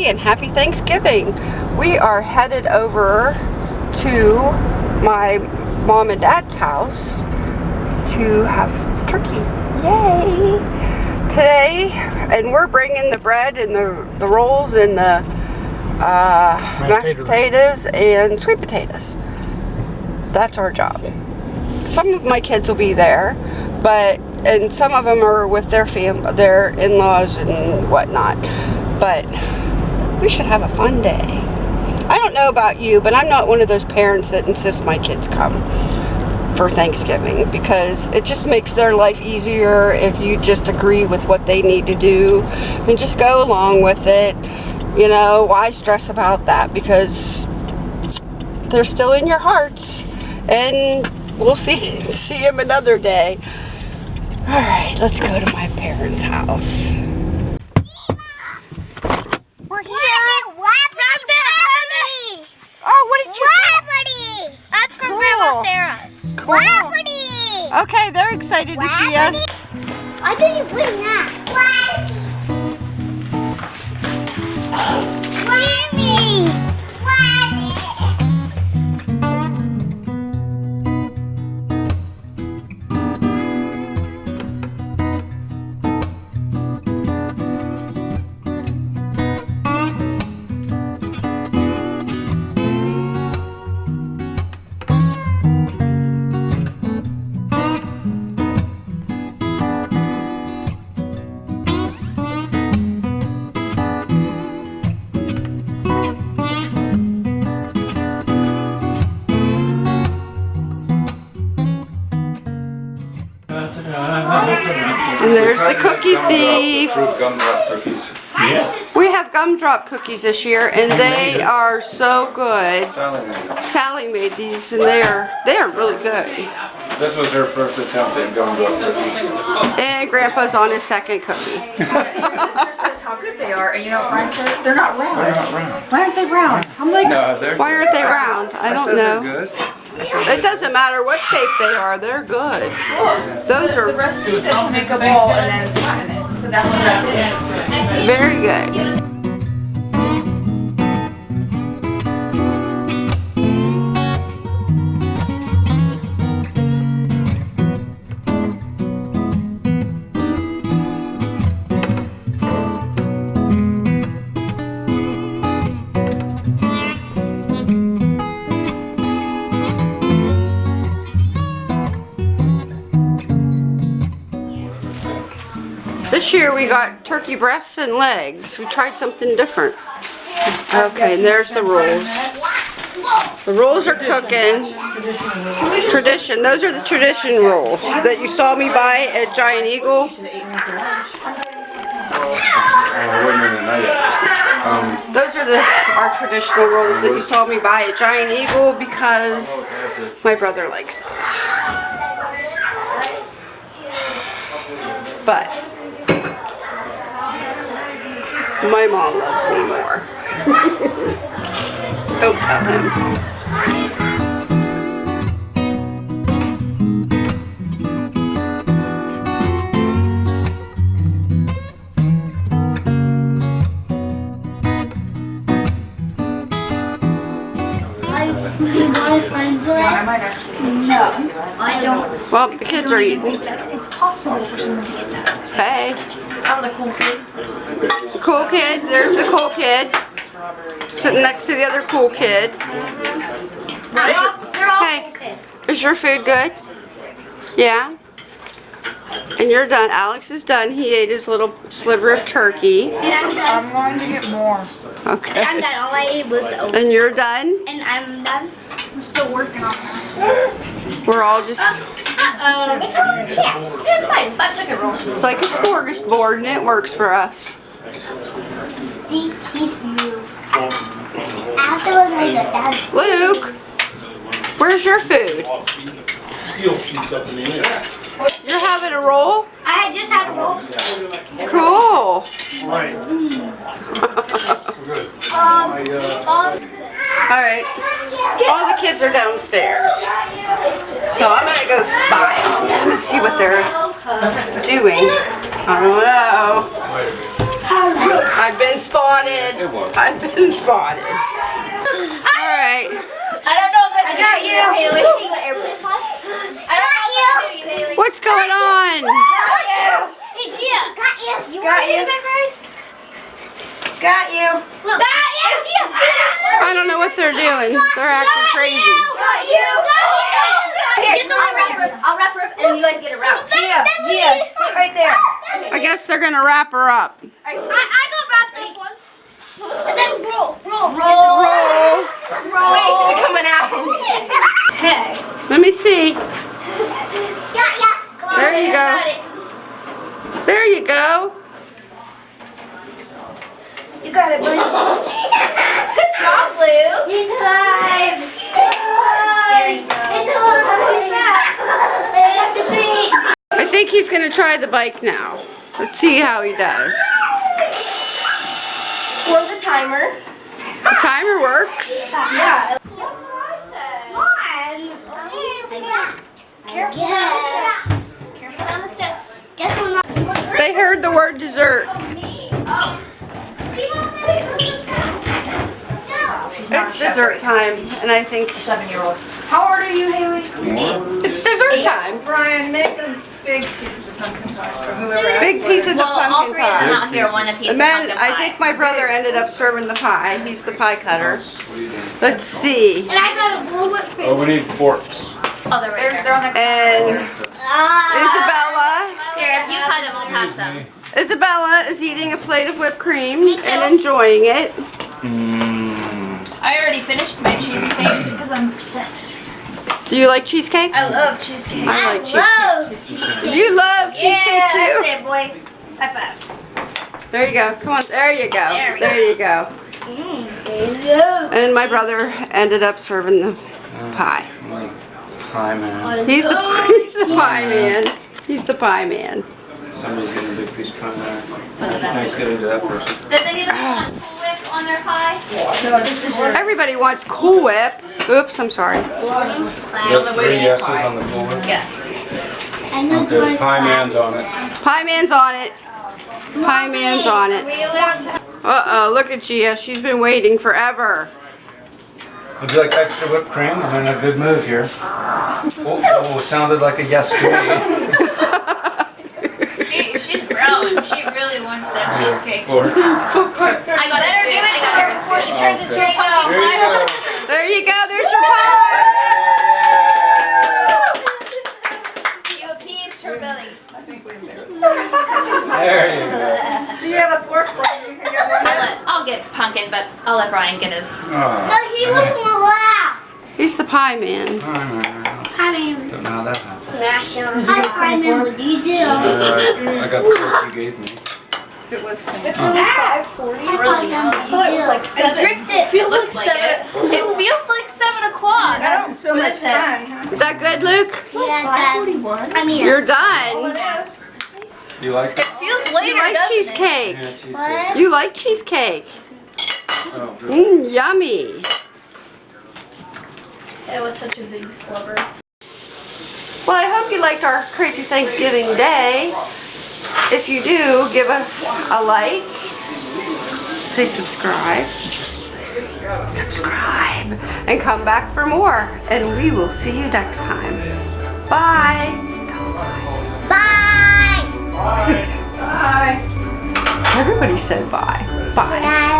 everybody and happy Thanksgiving. We are headed over to my mom and dad's house to have turkey. Yay! Today, and we're bringing the bread and the, the rolls and the uh, mashed potatoes and sweet potatoes. That's our job. Some of my kids will be there, but and some of them are with their fam, their in-laws and whatnot. But we should have a fun day. I don't know about you, but I'm not one of those parents that insist my kids come for Thanksgiving because it just makes their life easier if you just agree with what they need to do and just go along with it. You know, why stress about that? Because they're still in your hearts and we'll see see them another day. All right, let's go to my parents' house. And there's the cookie thief. Fruit gumdrop cookies. Yeah. We have gumdrop cookies this year, and they are so good. Sally made. Sally made these, and they are they are really good. This was her first attempt at gumdrop cookies. And Grandpa's on his second cookie. Your sister says how good they are, and you know, Brian says they're not round. They're not round. Why aren't they round? I'm like, No. Why aren't they round? I I don't said know. It doesn't matter what shape they are, they're good. Those the are recipe says to make a ball and then flatten it. So that's what I did. very good. This year we got turkey breasts and legs. We tried something different. Okay, and there's the rolls. The rolls are cooking. Tradition. Those are the tradition rolls that you saw me buy at Giant Eagle. Those are the our traditional rolls that you saw me buy at Giant Eagle because my brother likes those. But my mom loves me more. Don't tell him. I might actually. I don't. Well, the kids are eating. It's possible for someone to get that. Hey, I'm the cool kid. the cool kid. There's the cool kid. Sitting next to the other cool kid. They're all, they're all Hey. cool kids. Is your food good? Yeah? And you're done. Alex is done. He ate his little sliver of turkey. And I'm done. I'm going to get more. Okay. I'm done. All I ate was the oat. And you're done? And I'm done. I'm still working on that. We're all just, uh, Um, yeah, it's fine. Five second roll. it's like a smorgasbord and it works for us. Thank you. Afterwards, I got that. Luke, where's your food? You're having a roll? I just had a roll. Cool. Um, um, All right. All the kids are downstairs. So I'm going to go spy on them and see what they're doing. I don't know. I've been spotted. I've been spotted. All right. I don't know if I got you, Haley. I don't know if I you, Haley. What's going on? Got you. Hey, Gia. Got you. You got you. My bird? Got you. Look. Got you. Gia. I don't know what they're doing. They're acting crazy. Got you. Got you. Here, get the I'll wrap her up. I'll wrap her up, and you guys get around. Gia. Gia. Sit right there. I guess they're gonna wrap her up. I, I go wrap the once. And then roll. Roll. Roll. Roll. Roll. Wait, she's coming out. Hey. Let me see. Yeah, yeah. There you go. There you go. You got it, buddy. Good job, Blue. He's alive. There you go. It's a little too fast. At the beach. I think he's gonna try the bike now. Let's see how he does. For the timer. The timer works. Yeah. Come on. Careful on the steps. Careful on the steps. Careful on the They heard the word dessert. It's dessert time, and I think Seven-year-old. How old are you, Haley? it's dessert time. Brian, make the big pieces of pumpkin pie for whoever. Big pieces of Well, all pumpkin three of them pie. out here want a piece And of then pumpkin I pie. think my brother ended up serving the pie. He's the pie cutter. What are you doing? Let's see. And I got a blue whipped cream. Oh, we need forks. Oh, they're right They're, there. they're on the. And ah. Isabella, Here, if you cut them, we'll pass them. Isabella is eating a plate of whipped cream and enjoying it. Mmm. I already finished my cheesecake because I'm obsessed. Do you like cheesecake? I love cheesecake. I like cheesecake. Love. You love cheesecake Yeah, too. that's it, boy. High five. There you go. Come on. There you go. There we There you go. Mm, and my brother ended up serving the uh, pie. Pie man. He's the he's the pie man. He's the pie man. Somebody's getting a big piece of pie there. Thanks, get into that person. Does anyone want Cool Whip on their pie? Everybody wants Cool Whip. Oops, I'm sorry. Got three yeses on the board. I know Okay, pie man's on it. Pie man's on it. Pie man's on it. We allowed to. Uh-oh, look at Gia. She's been waiting forever. Would you like extra whipped cream? I'm in a good mood here. Oh, oh, sounded like a yes to me. She, she's growing. She really wants that cheesecake. Fork. I got Better give it to her before she turns into a pumpkin There you go. There you go. There's There you go. Do you have a fork for me? You can get. I'll, let, I'll get pumpkin, but I'll let Brian get his. Oh, No, he was more loud. He's the pie man. I mean, don't know how that happened. smash him. Hi, Simon. What do you do? Alright, I got the fork you gave me. It's only five forty. It's really I thought it was like seven. drifted. Feels like Looks like seven. It feels like seven o'clock. I don't. So much time. Is that good, Luke? Yeah, Dad. I mean, You're done. You like It it? feels You like doesn't cheesecake. Yeah, cheesecake. what? You like cheesecake. Oh, good. Mmm, yummy. it? It was such a big slubber. Well, I hope you liked our crazy Thanksgiving day. If you do, give us a like. Please subscribe. Subscribe. And come back for more. And we will see you next time. Bye. Bye. Bye. Bye. Everybody said bye. Bye. Bye.